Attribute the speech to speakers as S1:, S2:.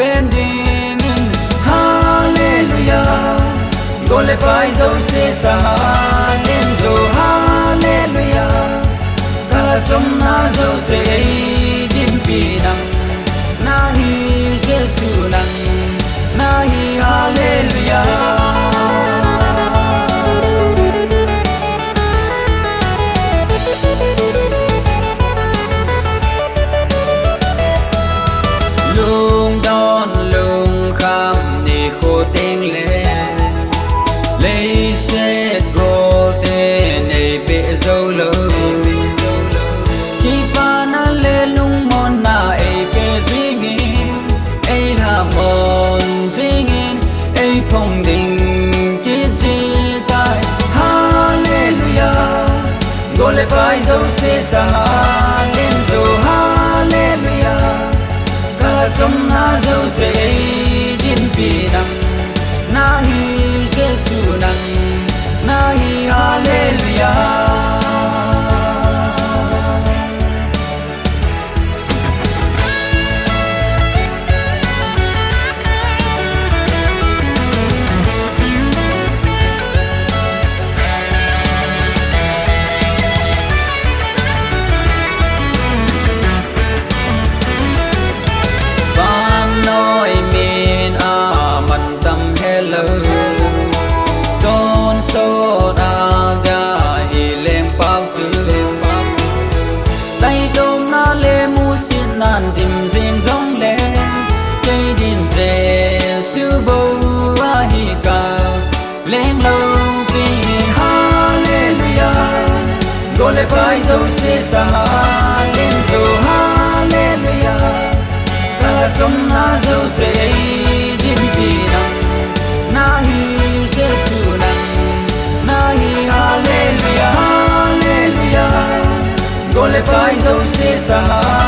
S1: pending in hallelujah. Gole pai zo se sa len zo oh, hallelujah. Kala chom na zo se Không phong đình chi chi tai hallelujah. Gọi lại vai dấu xê xa đến dù hallelujah. Cả trong na dấu xê đến vì nặng na hi giê xu nặng lên lâu vì hallelujah. Gọi lại với dấu xì xa lên dấu hallelujah. Ta là trong na dấu xì đến vì năng na hi Jesus năng na hi hallelujah hallelujah. Gọi lại với dấu xì xa